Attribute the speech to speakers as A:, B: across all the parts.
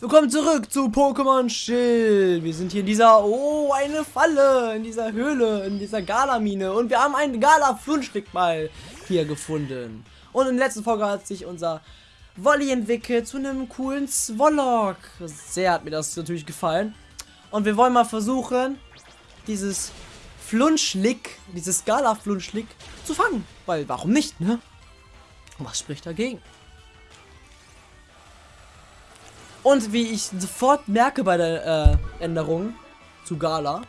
A: Willkommen zurück zu Pokémon Schild. Wir sind hier in dieser, oh, eine Falle, in dieser Höhle, in dieser Galamine. Und wir haben einen Gala-Flunschlick mal hier gefunden. Und in der letzten Folge hat sich unser Wolli entwickelt zu einem coolen Zwollock. Sehr hat mir das natürlich gefallen. Und wir wollen mal versuchen, dieses Flunschlick, dieses Gala-Flunschlick zu fangen. Weil, warum nicht, ne? Was spricht dagegen? Und wie ich sofort merke bei der äh, Änderung zu Gala,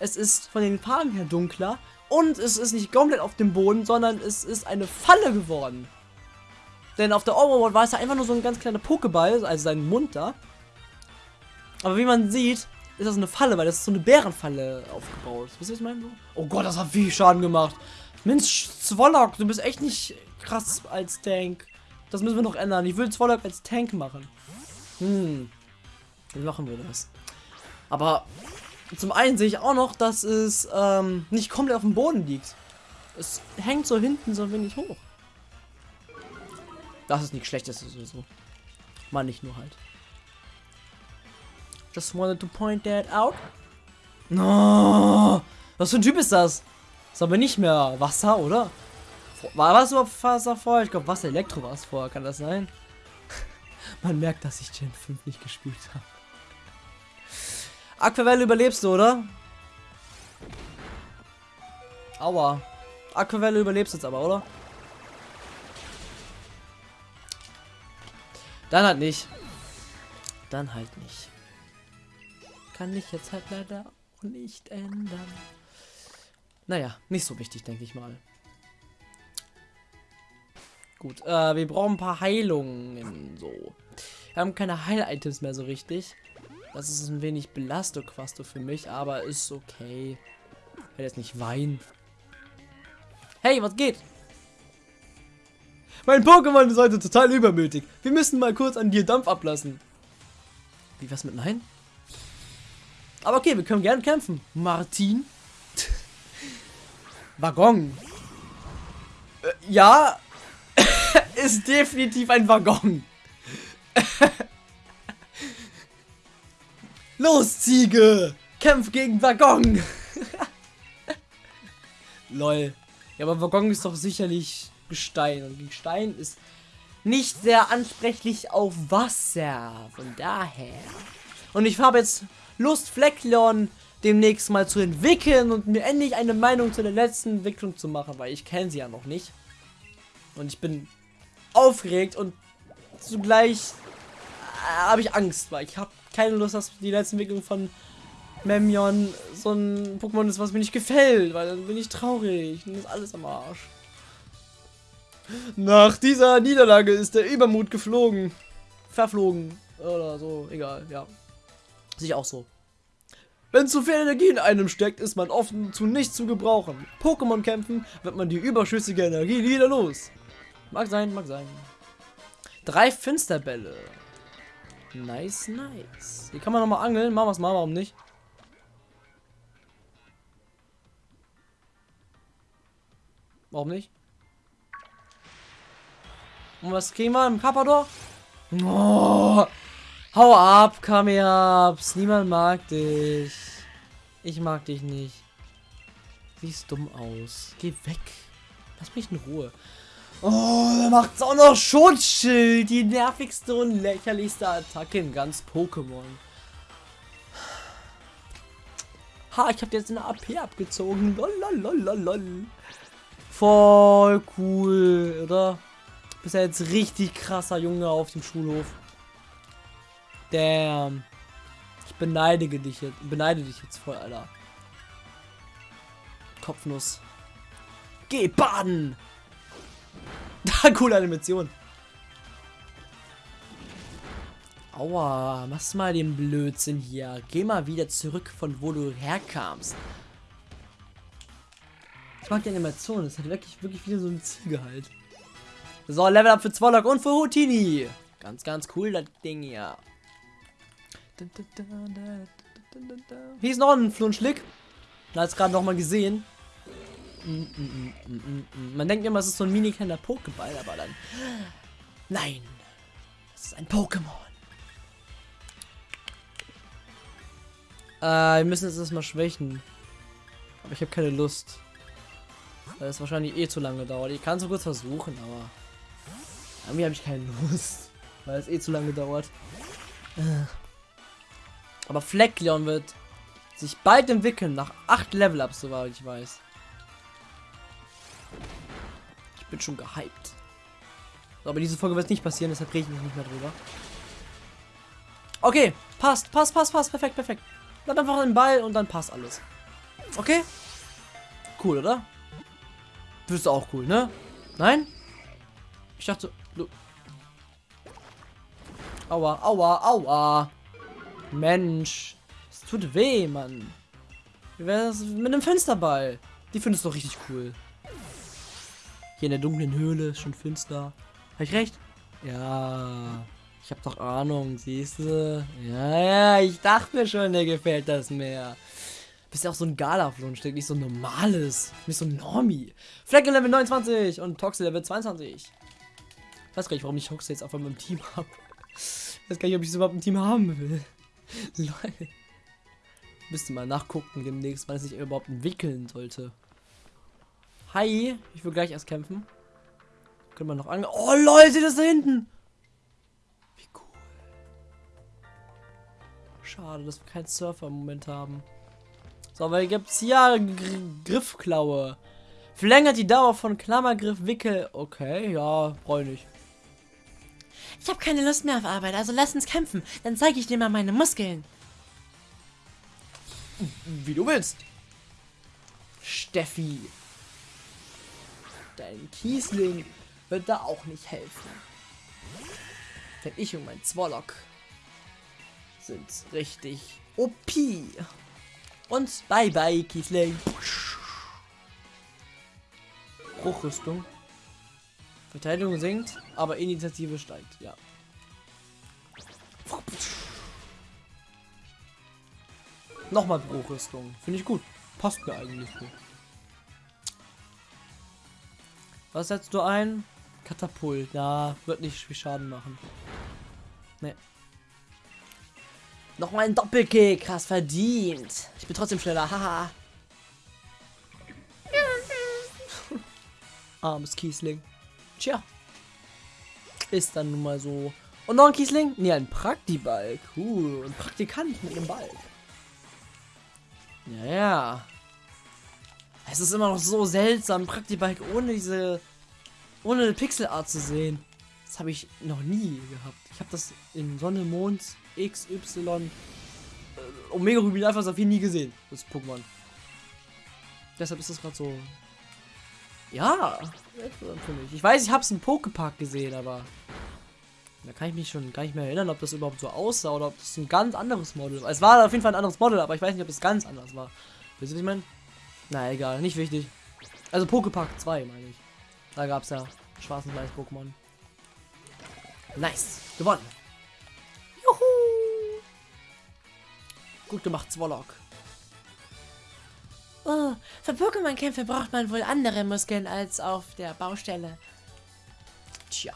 A: es ist von den Farben her dunkler und es ist nicht komplett auf dem Boden, sondern es ist eine Falle geworden. Denn auf der Overworld war es ja einfach nur so ein ganz kleiner Pokéball, also sein Mund da. Aber wie man sieht, ist das eine Falle, weil das ist so eine Bärenfalle aufgebaut. Wisst ihr, was ich meine? Oh Gott, das hat viel Schaden gemacht. Mensch, Zwollock, du bist echt nicht krass als Tank. Das müssen wir noch ändern. Ich will Zwollock als Tank machen. Hm. Wie machen wir das? Aber zum einen sehe ich auch noch, dass es ähm, nicht komplett auf dem Boden liegt. Es hängt so hinten so ein wenig hoch. Das ist nichts Schlechtes sowieso. Mal nicht nur halt. Just wanted to point that out. No, was für ein Typ ist das? Ist aber nicht mehr Wasser, oder? War was überhaupt Wasser vorher? Ich glaube Wasser Elektro war es vorher, kann das sein? Man merkt, dass ich Gen 5 nicht gespielt habe. Aquavelle überlebst du, oder? Aua. Aquavelle überlebst jetzt aber, oder? Dann halt nicht. Dann halt nicht. Kann ich jetzt halt leider auch nicht ändern. Naja, nicht so wichtig, denke ich mal. Gut, äh, wir brauchen ein paar Heilungen. So. Wir haben keine Heil-Items mehr so richtig. Das ist ein wenig Belasto-Quasto für mich, aber ist okay. Ich werde jetzt nicht weinen. Hey, was geht? Mein Pokémon ist heute total übermütig. Wir müssen mal kurz an dir Dampf ablassen. Wie was mit Nein? Aber okay, wir können gerne kämpfen. Martin? Waggon. Äh, ja, ist definitiv ein Waggon. Los, Ziege! Kämpf gegen Waggon! Lol. Ja, aber Waggon ist doch sicherlich Gestein. Und Gestein ist nicht sehr ansprechlich auf Wasser. Von daher. Und ich habe jetzt Lust, Fleckleon demnächst mal zu entwickeln und mir endlich eine Meinung zu der letzten Entwicklung zu machen, weil ich kenne sie ja noch nicht. Und ich bin aufgeregt und zugleich äh, habe ich Angst, weil ich habe keine Lust, dass die letzte Entwicklung von Memion so ein Pokémon ist, was mir nicht gefällt, weil dann bin ich traurig und ist alles am Arsch. Nach dieser Niederlage ist der Übermut geflogen. Verflogen. Oder so, egal, ja. Sich auch so. Wenn zu viel Energie in einem steckt, ist man oft zu nichts zu gebrauchen. Pokémon kämpfen, wird man die überschüssige Energie wieder los. Mag sein, mag sein. Drei Finsterbälle. Nice, nice. Hier kann man nochmal angeln. Machen wir es mal, warum nicht? Warum nicht? Und was kriegen wir im Kappador? Oh, hau ab, Kameabs. Niemand mag dich. Ich mag dich nicht. Siehst dumm aus. Geh weg. Lass mich in Ruhe. Oh, da macht's auch noch Schutzschild. Die nervigste und lächerlichste Attacke in ganz Pokémon. Ha, ich habe jetzt eine AP abgezogen. Lololololol. Voll cool, oder? Bist ja jetzt richtig krasser Junge auf dem Schulhof. Damn. Ich beneidige dich jetzt, beneide dich jetzt voll, Alter. Kopfnuss. Geh baden! Coole Animation. Aua, machst mal den Blödsinn hier. Geh mal wieder zurück, von wo du herkamst. Ich mag die Animation. Das hat wirklich, wirklich wieder so eine Ziege halt. So, Level Up für Zwollock und für Houtini. Ganz, ganz cool, das Ding hier. Hier ist noch ein Flunschlick. Da ist gerade noch mal gesehen. Man denkt immer, es ist so ein mini kleiner Pokéball, aber dann... Nein! Das ist ein Pokémon. Äh, wir müssen jetzt erstmal schwächen. Aber ich habe keine Lust. Weil es wahrscheinlich eh zu lange dauert. Ich kann es so kurz versuchen, aber... Irgendwie habe ich keine Lust. Weil es eh zu lange dauert. Aber Fleckleon wird sich bald entwickeln, nach 8 Level-Ups, soweit ich weiß. Bin schon gehypt. So, aber diese Folge wird nicht passieren, deshalb rede ich nicht mehr drüber. Okay, passt, passt, passt, passt, perfekt, perfekt. Dann einfach den Ball und dann passt alles. Okay? Cool, oder? Du bist auch cool, ne? Nein? Ich dachte, du... Aua, aua, aua. Mensch. Es tut weh, Mann. Wie wäre das mit einem Fensterball? Die findest du doch richtig cool. Hier in der dunklen Höhle, schon finster. Habe ich recht? Ja. Ich habe doch Ahnung, siehst du? Ja, ja, ich dachte mir schon, dir gefällt das mehr. Bist ja auch so ein Gala-Flunstück, nicht so ein normales. Nicht so ein Normie. Flecke Level 29 und Toxel Level 22. Ich weiß gar nicht, warum ich Toxel jetzt auf einmal im Team habe. Ich weiß gar nicht, ob ich es überhaupt im Team haben will. Leute. Müsste mal nachgucken demnächst, wann es sich überhaupt entwickeln sollte. Hi, ich will gleich erst kämpfen. Können wir noch an. Oh Leute, das da hinten! Wie cool. Schade, dass wir keinen Surfer im Moment haben. So, weil gibt's hier Gr Griffklaue. Verlängert die Dauer von Klammergriff Wickel. Okay, ja, brauche ich nicht.
B: Ich habe keine Lust mehr auf Arbeit, also lass uns kämpfen. Dann zeige ich dir mal meine Muskeln.
A: Wie du willst. Steffi. Dein Kiesling wird da auch nicht helfen. Denn ich und mein Zwollock sind richtig OP. Und bye bye, Kiesling. Bruchrüstung. Verteidigung sinkt, aber Initiative steigt, ja. Nochmal Bruchrüstung. Finde ich gut. Passt mir eigentlich gut. Was setzt du ein? Katapult. Ja, wird nicht viel Schaden machen. Ne. Nochmal ein Doppelkick. Krass verdient. Ich bin trotzdem schneller. Haha. Armes Kiesling. Tja. Ist dann nun mal so. Und noch ein Kiesling? Ne, ein Praktiball. Cool. Ein Praktikant mit einem Ball. Ja, ja. Es ist immer noch so seltsam, Praktibike ohne diese, ohne eine Pixelart zu sehen. Das habe ich noch nie gehabt. Ich habe das in Sonne, Mond, XY, äh, Omega Rubin Alpha Saphir nie gesehen, das Pokémon. Deshalb ist das gerade so. Ja, für mich. Ich weiß, ich habe es im Pokepark gesehen, aber da kann ich mich schon gar nicht mehr erinnern, ob das überhaupt so aussah oder ob das ein ganz anderes Model war. Es war auf jeden Fall ein anderes Model, aber ich weiß nicht, ob es ganz anders war. Wisst ihr, was ich meine? Na egal, nicht wichtig. Also Pokepark 2 meine ich. Da gab es ja schwarz und weiß Pokémon. Nice, gewonnen. Juhu. Gut gemacht, Zwollock.
B: Oh, für Pokémon-Kämpfe braucht man wohl andere Muskeln als auf der Baustelle.
A: Tja.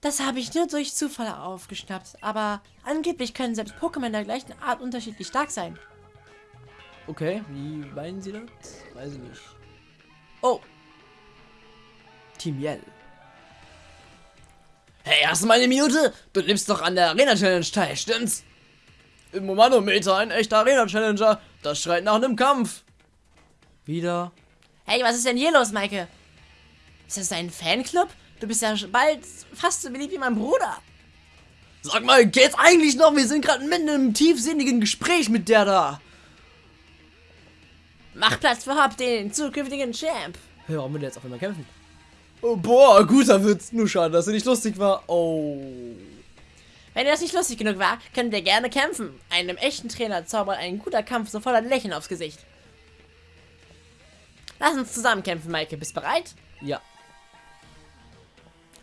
B: Das habe ich nur durch Zufall aufgeschnappt, aber angeblich können selbst Pokémon der gleichen Art unterschiedlich stark sein.
A: Okay, wie meinen Sie das? Weiß ich nicht. Oh. Team Yell. Hey, hast du mal eine Minute? Du nimmst doch an der Arena Challenge teil, stimmt's? Im Manometer ein echter Arena Challenger. Das schreit nach einem Kampf. Wieder.
B: Hey, was ist denn hier los, Maike? Ist das ein Fanclub? Du bist ja bald fast so beliebt wie mein Bruder.
A: Sag mal, geht's eigentlich noch? Wir sind gerade mitten im tiefsinnigen Gespräch mit der da.
B: Mach Platz für Hop, den zukünftigen Champ.
A: Ja, warum will der jetzt auf einmal kämpfen? Oh, boah, guter Witz. Nur schade, dass er nicht lustig war. Oh.
B: Wenn das nicht lustig genug war, könnt ihr gerne kämpfen. Einem echten Trainer zaubert ein guter Kampf sofort ein Lächeln aufs Gesicht. Lass uns zusammen kämpfen, Maike. Bist bereit?
A: Ja.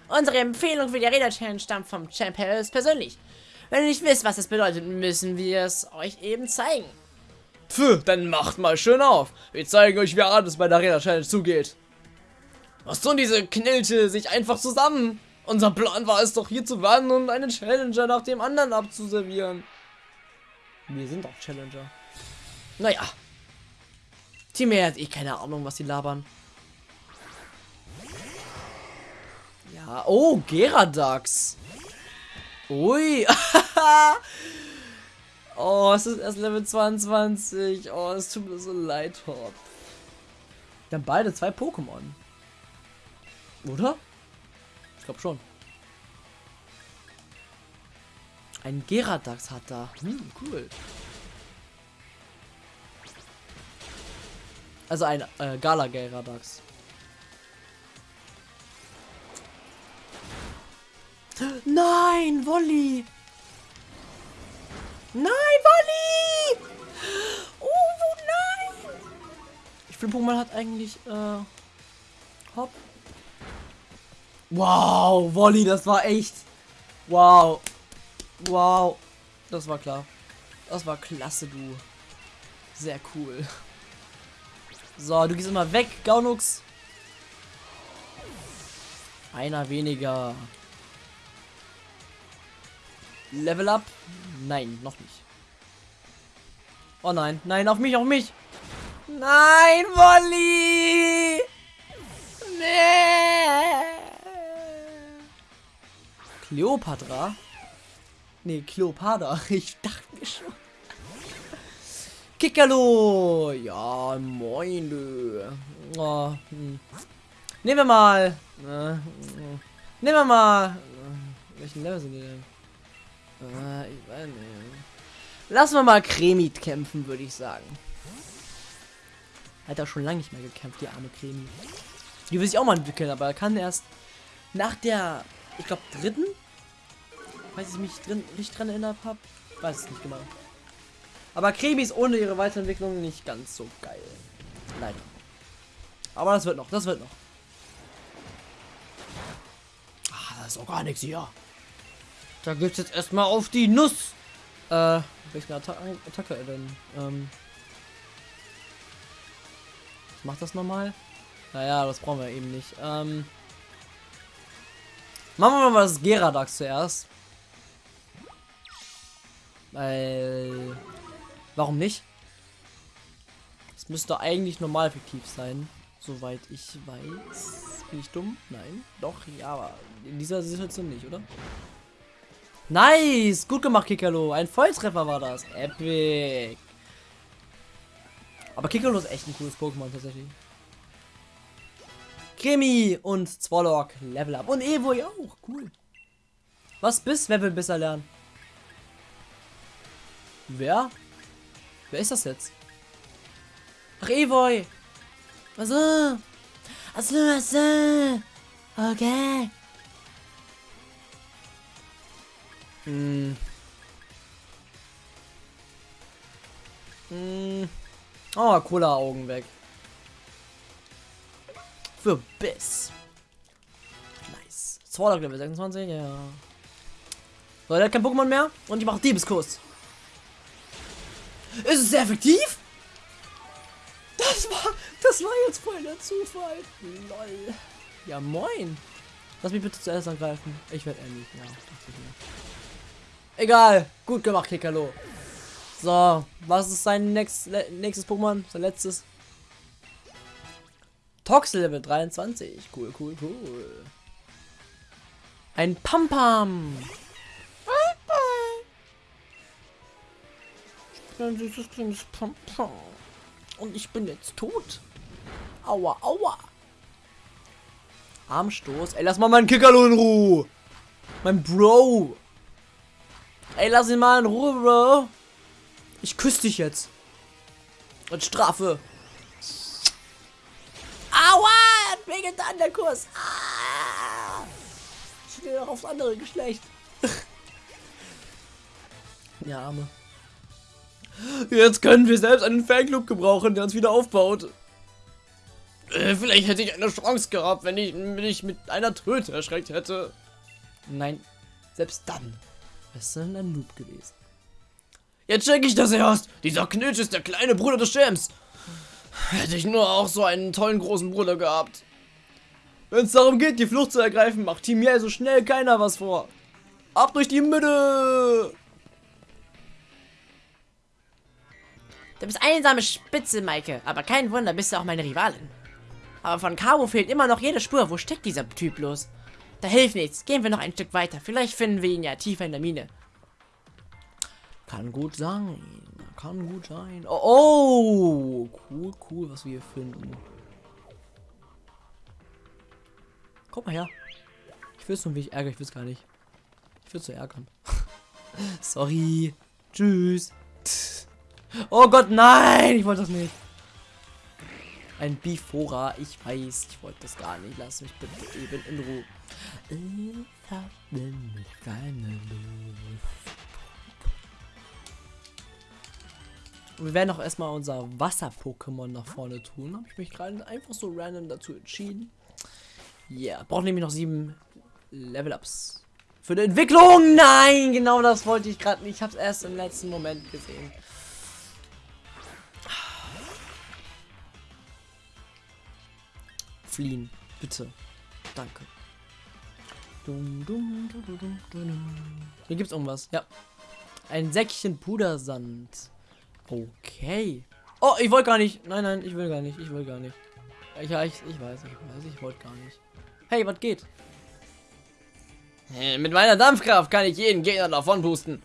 B: Unsere Empfehlung für die Arena Challenge stammt vom Champ Harris persönlich. Wenn ihr nicht wisst, was das bedeutet, müssen wir es euch eben zeigen.
A: Pfff, dann macht mal schön auf. Wir zeigen euch, wie hart es bei der Arena Challenge zugeht. Was tun diese Knilte sich einfach zusammen? Unser Plan war es doch hier zu warten und einen Challenger nach dem anderen abzuservieren. Wir sind doch Challenger. Naja. Team hat eh keine Ahnung, was sie labern. Ja, oh, Geradax. Ui. oh, es ist erst Level 22. Oh, es tut mir so leid, Hop. Wir haben beide zwei Pokémon. Oder? Ich glaube schon. Ein Geradax hat da. Hm, cool. Also ein äh, Gala Geradax. Nein, Wolli! Nein, Wolli! Oh, nein! Ich finde, Pokémon hat eigentlich, äh, Hopp. Wow, Wolli, das war echt. Wow. Wow. Das war klar. Das war klasse, du. Sehr cool. So, du gehst immer weg, Gaunux. Einer weniger. Level up? Nein, noch nicht. Oh nein, nein, auf mich, auf mich. Nein, Wolli! Nee. Kleopatra? Nee, Kleopatra. Ich dachte mir schon. Kikalo! Ja, moin. Oh, hm. Nehmen wir mal. Äh, nehmen wir mal. Äh, welchen Level sind die denn? Äh, ich weiß nicht. Lassen wir mal Kremit kämpfen, würde ich sagen. Hat er schon lange nicht mehr gekämpft, die arme Kremi. Die will sich auch mal entwickeln, aber er kann erst nach der, ich glaube, dritten, falls ich mich drin, nicht dran erinnert habe, weiß es nicht genau. Aber Kremi ist ohne ihre Weiterentwicklung nicht ganz so geil. Leider. Aber das wird noch, das wird noch. Ah, da ist auch gar nichts hier. Da gibt's jetzt erstmal auf die Nuss. Äh, welche Atta Attacke denn? Ähm. Was macht das nochmal? Naja, das brauchen wir eben nicht. Ähm. Machen wir mal das Geradax zuerst. Weil. Warum nicht? Es müsste eigentlich normal effektiv sein. Soweit ich weiß. Bin ich dumm? Nein. Doch, ja, aber in dieser Situation nicht, oder? Nice! Gut gemacht, Kikalo. Ein Volltreffer war das. Epic. Aber Kikalo ist echt ein cooles Pokémon tatsächlich. Krimi und Zwolok Level Up. Und Evo ja auch. Cool. Was bist? Wer will besser lernen? Wer? Wer ist das jetzt? Ach, Evoy. Also. Also, also. Okay. Hm. Oh, cooler Augen weg. Für Biss. Nice. Swordog Level 26, ja. So, der hat kein Pokémon mehr und ich mache Diebeskuss. Ist es sehr effektiv? Das war, das war jetzt voll der Zufall. Lol. Ja, moin. Lass mich bitte zuerst angreifen. Ich werde endlich. Ja, Egal. Gut gemacht, Kekalo. So, was ist sein next, nächstes Pokémon? Sein letztes? Tox Level 23. Cool, cool, cool. Ein Pampam. Ich bin ein süßes kleines Pampam. Und ich bin jetzt tot. Aua, aua. Armstoß. Ey, lass mal meinen Kickerlo in Ruhe. Mein Bro. Ey, lass ihn mal in Ruhe, Bro. Ich küsse dich jetzt. Und Strafe. Aua! Mir getan, der Kurs. Ah! Ich stehe doch aufs andere Geschlecht. ja, Arme. Jetzt können wir selbst einen Fanclub gebrauchen, der uns wieder aufbaut. Äh, vielleicht hätte ich eine Chance gehabt, wenn ich mich mit einer Tröte erschreckt hätte. Nein, selbst dann wärst du ein Noob gewesen. Jetzt check ich das erst. Dieser Knitsch ist der kleine Bruder des Champs. Hätte ich nur auch so einen tollen großen Bruder gehabt. Wenn es darum geht, die Flucht zu ergreifen, macht Team Yell so schnell keiner was vor. Ab durch die Mitte!
B: Du bist einsame Spitze, Maike. Aber kein Wunder, bist du auch meine Rivalin. Aber von Cabo fehlt immer noch jede Spur. Wo steckt dieser Typ los? Da hilft nichts. Gehen wir noch ein Stück weiter. Vielleicht finden wir ihn ja tiefer in der Mine.
A: Kann gut sein. Kann gut sein. Oh, oh, cool, cool, was wir hier finden. Guck mal her. Ich will es nur, wie ich ärgere. Ich will es gar nicht. Ich will zu ärgern. Sorry. Tschüss. Oh Gott, nein! Ich wollte das nicht. Ein Bifora. Ich weiß, ich wollte das gar nicht. Lass mich bitte eben in Ruhe. Ich hab nämlich keine Lust. Wir werden auch erstmal unser Wasser-Pokémon nach vorne tun. Habe ich mich gerade einfach so random dazu entschieden. Ja, yeah. braucht nämlich noch sieben Level-Ups. Für die Entwicklung! Nein, genau das wollte ich gerade nicht. Ich habe es erst im letzten Moment gesehen. Fliehen, bitte. Danke. Hier gibt's irgendwas. Ja. Ein Säckchen Pudersand. Okay. Oh, ich wollte gar nicht. Nein, nein, ich will gar nicht. Ich will gar nicht. Ich, ich, ich weiß, ich weiß, ich wollte gar nicht. Hey, was geht? Mit meiner Dampfkraft kann ich jeden Gegner davon pusten.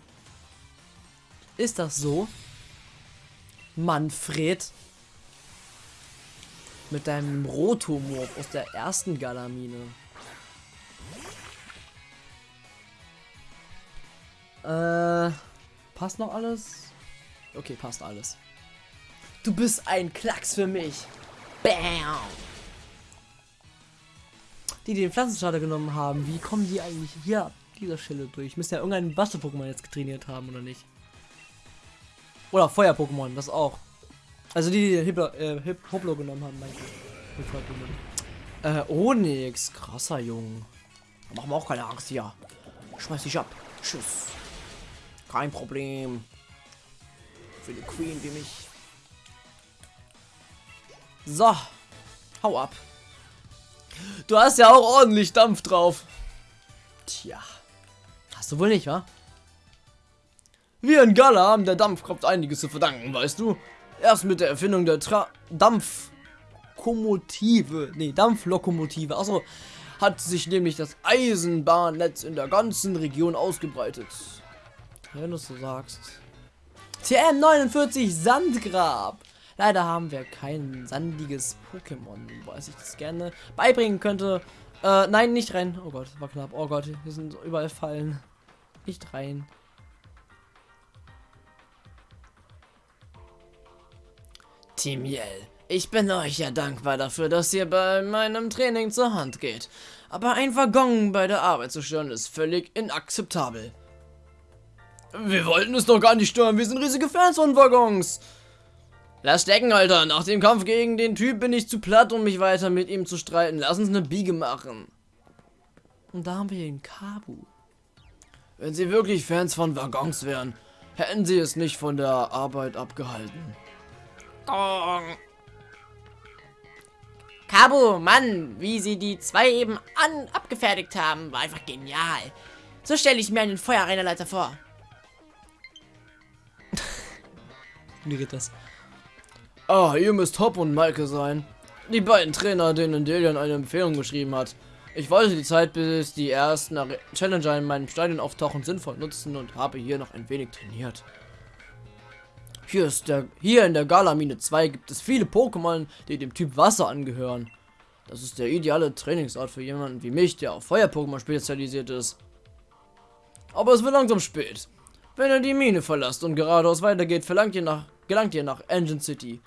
A: Ist das so? Manfred? Mit deinem Rotomorph aus der ersten Galamine. Äh, passt noch alles? Okay, passt alles. Du bist ein Klacks für mich. Bam! Die, die den Pflanzenstarter genommen haben, wie kommen die eigentlich hier dieser Stelle durch? Müssen ja irgendein Wasser-Pokémon jetzt getrainiert haben, oder nicht? Oder Feuer-Pokémon, das auch. Also die, die den Hiplo, äh, Hip Hoplo genommen haben, mein Äh, Onyx. Krasser Junge. Machen wir auch keine Angst hier. Schmeiß dich ab. Tschüss. Kein Problem. Für die Queen wie mich. So. Hau ab. Du hast ja auch ordentlich Dampf drauf. Tja. Hast du wohl nicht, wa? Wir in Gala haben der Dampfkraft einiges zu verdanken, weißt du? Erst mit der Erfindung der Tra Dampfkomotive, nee, Dampflokomotive, also hat sich nämlich das Eisenbahnnetz in der ganzen Region ausgebreitet. Wenn du so sagst. TM49 Sandgrab. Leider haben wir kein sandiges Pokémon, was ich das gerne beibringen könnte. Äh, nein, nicht rein. Oh Gott, war knapp. Oh Gott, hier sind überall Fallen. Nicht rein. Team Yell, ich bin euch ja dankbar dafür, dass ihr bei meinem Training zur Hand geht. Aber ein Waggon bei der Arbeit zu stören ist völlig inakzeptabel. Wir wollten es doch gar nicht stören, wir sind riesige Fans von Waggons. Lass stecken, Alter. Nach dem Kampf gegen den Typ bin ich zu platt, um mich weiter mit ihm zu streiten. Lass uns eine Biege machen. Und da haben wir den Kabu. Wenn sie wirklich Fans von Waggons wären, hätten sie es nicht von der Arbeit abgehalten.
B: Gong. Cabo, Mann, wie sie die zwei eben an abgefertigt haben, war einfach genial. So stelle ich mir einen Feuerarena-Leiter vor.
A: Wie geht das? Ah, ihr müsst Hop und Maike sein. Die beiden Trainer, denen Delian eine Empfehlung geschrieben hat. Ich wollte die Zeit, bis die ersten Challenger in meinem Stadion auftauchen, sinnvoll nutzen und habe hier noch ein wenig trainiert. Hier, ist der, hier in der Galamine 2 gibt es viele Pokémon, die dem Typ Wasser angehören. Das ist der ideale Trainingsort für jemanden wie mich, der auf Feuer-Pokémon spezialisiert ist. Aber es wird langsam spät. Wenn ihr die Mine verlasst und geradeaus weitergeht, verlangt ihr nach, gelangt ihr nach Engine City.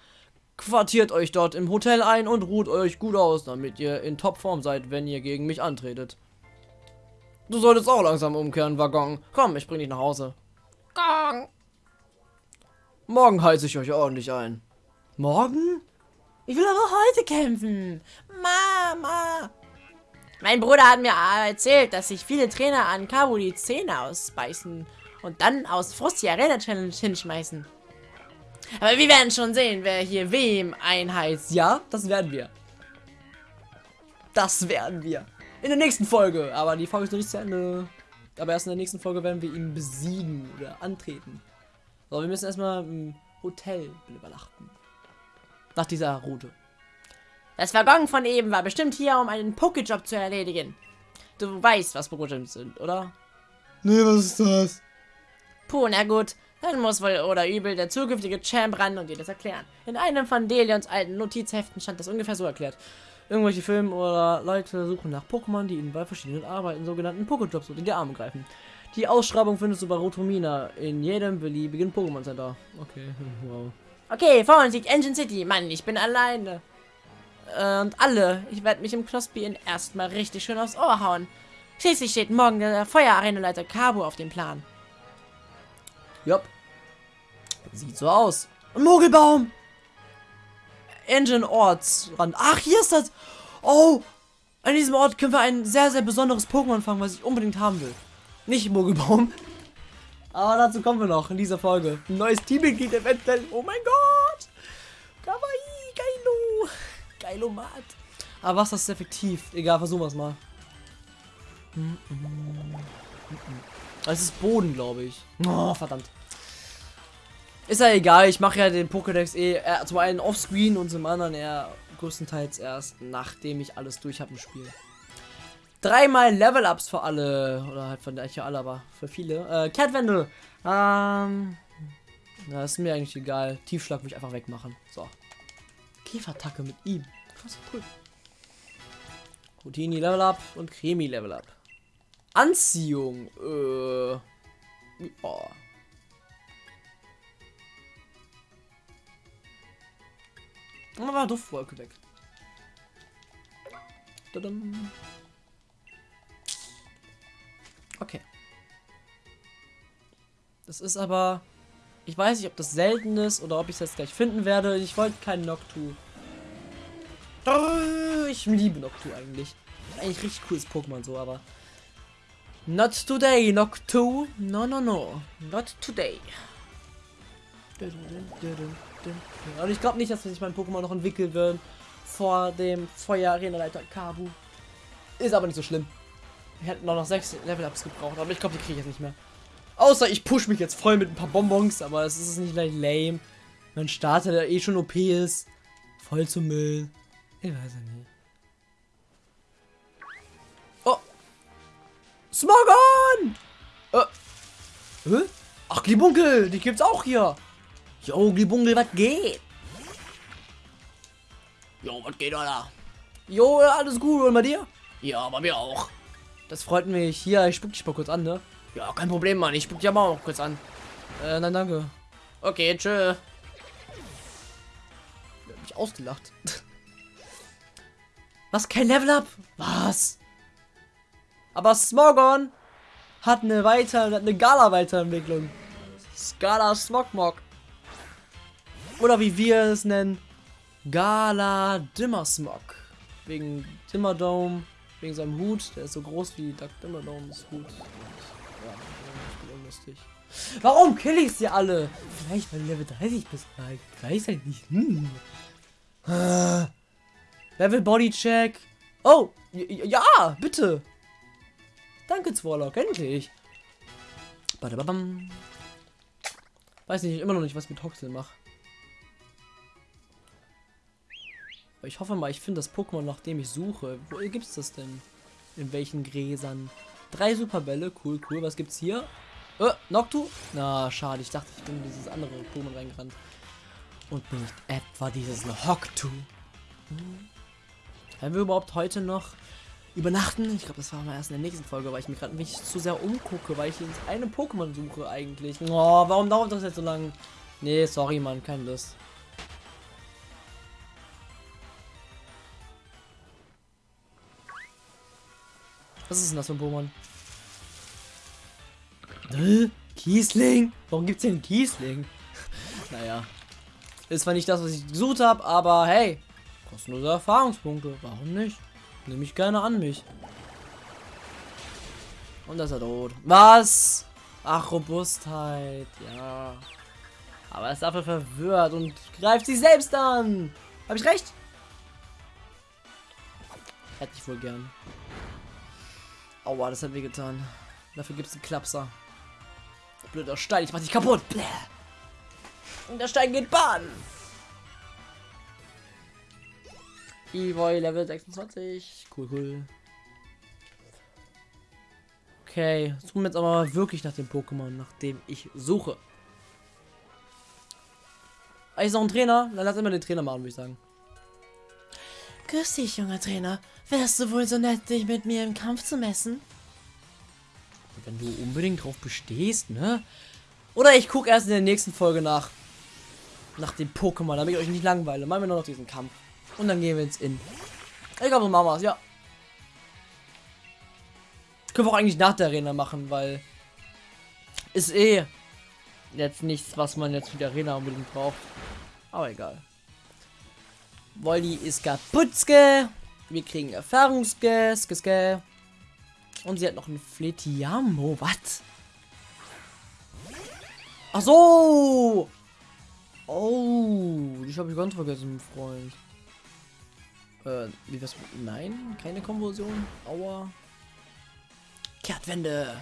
A: Quartiert euch dort im Hotel ein und ruht euch gut aus, damit ihr in Topform seid, wenn ihr gegen mich antretet. Du solltest auch langsam umkehren, Waggon. Komm, ich bring dich nach Hause. Gong. Morgen heiße ich euch ordentlich ein. Morgen?
B: Ich will aber heute kämpfen. Mama. Mein Bruder hat mir erzählt, dass sich viele Trainer an Kabu die Zähne ausbeißen und dann aus Frust die Arena Challenge hinschmeißen. Aber wir werden schon sehen, wer hier wem einheizt.
A: Ja, das werden wir. Das werden wir. In der nächsten Folge. Aber die Folge ist noch nicht zu Ende. Aber erst in der nächsten Folge werden wir ihn besiegen oder antreten. So, wir müssen erstmal im Hotel übernachten. Nach dieser Route.
B: Das Waggon von eben war bestimmt hier, um einen Pokéjob zu erledigen. Du weißt, was Pokéjobs sind, oder?
A: Nee, was ist das?
B: Puh, na gut. Dann muss wohl oder übel der zukünftige Champ ran und dir das erklären. In einem von Delions alten Notizheften stand das ungefähr so erklärt. Irgendwelche Filme oder Leute suchen nach Pokémon, die ihnen bei verschiedenen Arbeiten sogenannten Pokéjobs unter die Arme greifen. Die Ausschreibung findest du bei Rotomina in jedem beliebigen Pokémon Center. Okay, wow. Okay, vor uns liegt Engine City. Mann, ich bin alleine. Äh, und alle. Ich werde mich im Knospi in erstmal richtig schön aufs Ohr hauen. Schließlich steht morgen der Feuerarenaleiter Cabo auf dem Plan.
A: Jupp. Sieht so aus. Mogelbaum! Engine Ortsrand. Ach, hier ist das. Oh! An diesem Ort können wir ein sehr, sehr besonderes Pokémon fangen, was ich unbedingt haben will. Nicht Mogelbaum. Aber dazu kommen wir noch in dieser Folge. Ein neues Teammitglied eventuell. Oh mein Gott! Kawaii, geilo. Geilomat. Aber was ist effektiv? Egal, versuchen wir es mal. Es ist Boden, glaube ich. Oh, verdammt. Ist ja egal, ich mache ja den Pokédex eh äh, zum einen offscreen und zum anderen eher größtenteils erst, nachdem ich alles durch habe im Spiel. Dreimal Level-Ups für alle, oder halt von der für alle, aber für viele. Äh, Catwendel. Ähm, na, ist mir eigentlich egal. Tiefschlag will ich einfach wegmachen. So. Käfertacke mit ihm. Krass, cool. Routini Level Up und Cremi Level Up. Anziehung. Äh. Oh. Und war Duftwolke weg. Tadam. Okay. Das ist aber... Ich weiß nicht, ob das selten ist oder ob ich es jetzt gleich finden werde. Ich wollte keinen Noctu. Ich liebe Noctu eigentlich. Eigentlich richtig cooles Pokémon so, aber... Not today, Noctu. No, no, no. Not today. Und ich glaube nicht, dass sich mein Pokémon noch entwickeln wird vor dem Feuer-Arena-Leiter Kabu. Ist aber nicht so schlimm. Wir hätten noch, noch sechs Level-Ups gebraucht, aber ich glaube, die kriege ich jetzt nicht mehr. Außer ich push mich jetzt voll mit ein paar Bonbons, aber es ist nicht gleich lame. Mein Starter, der eh schon OP ist, voll zu Müll. Ich weiß ja nicht. Smogon! Äh. Hä? Ach, Glibunkel, die gibt's auch hier. Jo, Glibunkel, was geht? Jo, was geht, Alter? Jo, alles gut, und bei dir? Ja, bei mir auch. Das freut mich. Hier, ich spuck dich mal kurz an, ne? Ja, kein Problem, Mann. Ich spuck dich aber auch kurz an. Äh, nein, danke. Okay, tschö. Ich hab mich ausgelacht. Was? Kein Level Up? Was? Aber Smogon hat eine weiter, hat eine Gala-Weiterentwicklung. Scala Smogmog. Oder wie wir es nennen, Gala Dimmersmog. Wegen Dimmerdome, wegen seinem Hut, der ist so groß wie Duck Dimmerdomes Hut. Warum kill ich sie alle? Vielleicht weil Level 30 bist. Ich weiß halt nicht. Hm. Ah. Level Body Check. Oh, ja, bitte. Danke, Zwarlock, endlich. Badabam. Weiß nicht, immer noch nicht, was ich mit Hoxel mache. Ich hoffe mal, ich finde das Pokémon, nach dem ich suche. Wo gibt es das denn? In welchen Gräsern? Drei Superbälle, cool, cool. Was gibt's hier? Äh, Noctu? Na, schade. Ich dachte, ich bin in dieses andere Pokémon reingerannt. Und nicht etwa dieses Hocktu. Hm. Werden wir überhaupt heute noch übernachten? Ich glaube, das war mal erst in der nächsten Folge, weil ich mich gerade nicht zu sehr umgucke, weil ich ins eine Pokémon suche eigentlich. Oh, warum dauert das jetzt so lange? Nee, sorry, Mann, keine Lust. Was ist denn das für ein Pokémon? Kiesling? Warum gibt's denn Kiesling? naja. Ist zwar nicht das, was ich gesucht habe, aber hey, kostenlose Erfahrungspunkte. Warum nicht? Nehme ich gerne an mich. Und das ist er tot. Was? Ach, Robustheit. Ja. Aber er ist dafür verwirrt und greift sich selbst an. Habe ich recht? Hätte ich wohl gern. Aua, das hat weh getan. Dafür gibt es einen Klapser. Blöder Stein, ich mach dich kaputt. Bläh. Und der Stein geht baden. Evoy Level 26. Cool, cool. Okay, suchen wir jetzt aber wirklich nach dem Pokémon, nach dem ich suche. Ah, ist noch ein Trainer? Dann lass immer den Trainer machen, würde ich sagen.
B: Grüß dich, junger Trainer. Wärst du wohl so nett, dich mit mir im Kampf zu messen?
A: Wenn du unbedingt drauf bestehst, ne? Oder ich gucke erst in der nächsten Folge nach. Nach dem Pokémon, damit ich euch nicht langweile. Machen wir nur noch diesen Kampf. Und dann gehen wir ins In. Ich glaube, so machen wir ja. Können wir auch eigentlich nach der Arena machen, weil ist eh jetzt nichts, was man jetzt für die Arena unbedingt braucht. Aber egal. Wolli ist kaputtske. Wir kriegen Erfahrungsske. Und sie hat noch ein Fletiamo. Was? Ach so. Oh, ich habe ich ganz vergessen, Freund. Äh, wie was? Nein, keine Konversion. Aua. Kehrtwende.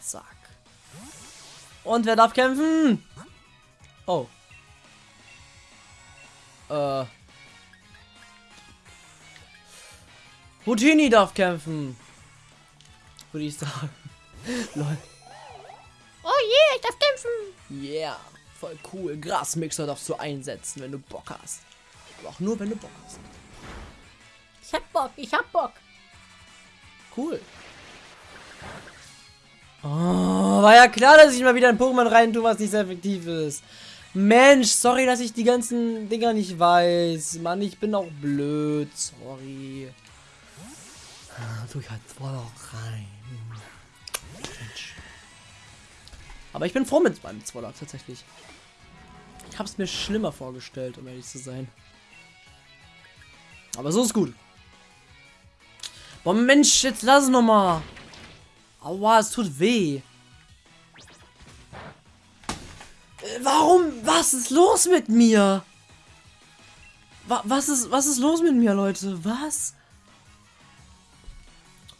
A: Zack. Und wer darf kämpfen? Oh. Äh. Houdini darf kämpfen. Würde ich sagen. Lol.
B: Oh je, ich darf kämpfen.
A: Yeah. Voll cool. Grasmixer darfst du einsetzen, wenn du Bock hast. Aber auch nur, wenn du Bock hast.
B: Ich hab Bock, ich hab Bock.
A: Cool. Oh, war ja klar, dass ich mal wieder ein Pokémon rein tue, was nicht sehr effektiv ist. Mensch, sorry, dass ich die ganzen Dinger nicht weiß. Mann, ich bin auch blöd. Sorry. Ah, tu ich halt voll auch rein. Mensch. Aber ich bin froh mit meinem Zwollock tatsächlich. Ich habe es mir schlimmer vorgestellt, um ehrlich zu sein. Aber so ist gut. Boah, Mensch, jetzt lass es nochmal. Aua, es tut weh. Äh, warum? Was ist los mit mir? Wa was ist, was ist los mit mir, Leute? Was?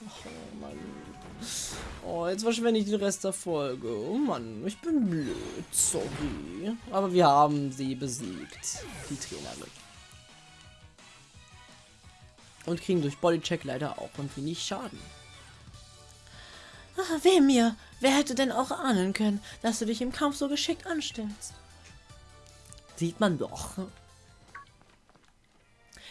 A: Oh, Mann. Oh, jetzt verschwende ich den Rest der Folge. Oh Mann, ich bin blöd. Sorry. Aber wir haben sie besiegt. Die Trainerin. Und kriegen durch Bodycheck leider auch ein wenig Schaden.
B: Ach, weh mir. Wer hätte denn auch ahnen können, dass du dich im Kampf so geschickt anstellst?
A: Sieht man doch.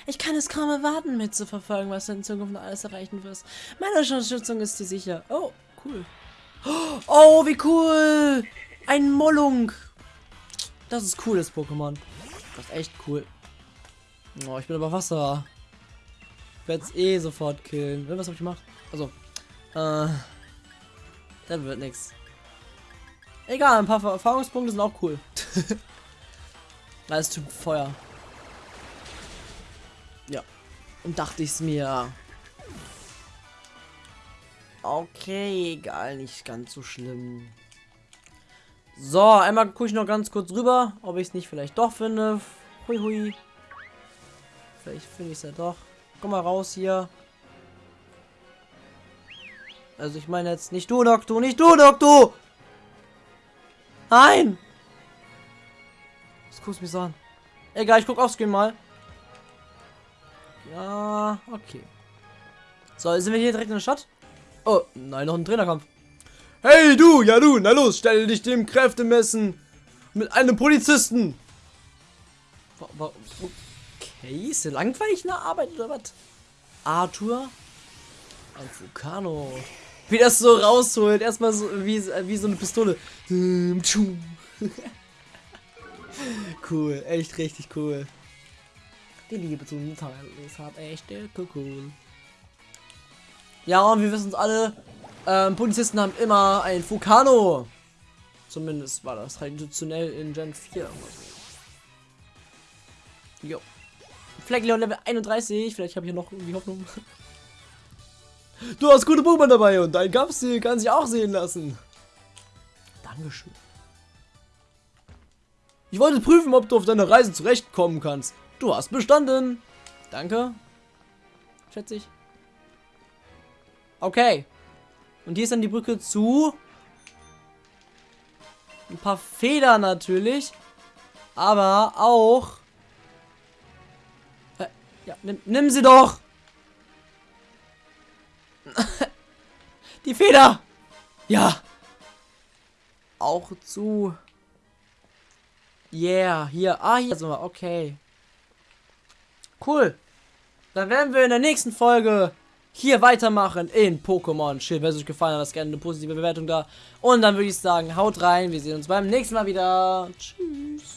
B: Ich kann es kaum erwarten, mitzuverfolgen, was du in Zukunft noch alles erreichen wirst. Meine Unterstützung ist dir sicher.
A: Oh, cool. Oh, wie cool. Ein Mollung. Das ist cooles Pokémon. Das ist echt cool. Oh, ich bin aber Wasser. Werde es eh sofort killen. Was habe ich gemacht? Also, äh, dann wird nichts. Egal, ein paar Erfahrungspunkte sind auch cool. Alles tut Feuer. Ja. Und dachte ich es mir. Okay, egal, nicht ganz so schlimm. So, einmal gucke ich noch ganz kurz rüber, ob ich es nicht vielleicht doch finde. Hui hui. Vielleicht finde ich es ja doch. Komm mal raus hier. Also ich meine jetzt nicht du, Doktor, nicht du, Doktor! Nein! Das guckst mich so an. Egal, ich guck aufs Screen mal. Ja, okay. So, sind wir hier direkt in der Stadt? Oh, nein, noch ein Trainerkampf. Hey du, ja du, na los, stell dich dem Kräftemessen mit einem Polizisten. Okay, ist der langweilig eine Arbeit oder was? Arthur? Ein Vulcano. Wie das so rausholt. Erstmal so wie, wie so eine Pistole. cool, echt richtig cool. Die Liebe zum Teil ist halt echt cool. Ja, und wir wissen es alle, ähm, Polizisten haben immer ein Fukano. Zumindest war das traditionell in Gen 4. Jo. Fleckleon Level 31. Vielleicht habe ich hier noch irgendwie Hoffnung. Du hast gute Pokémon dabei und dein Kampfstil kann sich auch sehen lassen. Dankeschön. Ich wollte prüfen, ob du auf deiner Reise zurechtkommen kannst. Du hast bestanden. Danke. Schätze ich. Okay. Und hier ist dann die Brücke zu. Ein paar Federn natürlich. Aber auch. Ja, nimm, nimm sie doch! die Feder! Ja! Auch zu. Yeah, hier. Ah, hier sind wir. Okay. Cool. Dann werden wir in der nächsten Folge hier weitermachen in Pokémon Schild. Wenn es euch gefallen hat, lasst gerne eine positive Bewertung da. Und dann würde ich sagen, haut rein. Wir sehen uns beim nächsten Mal wieder. Tschüss.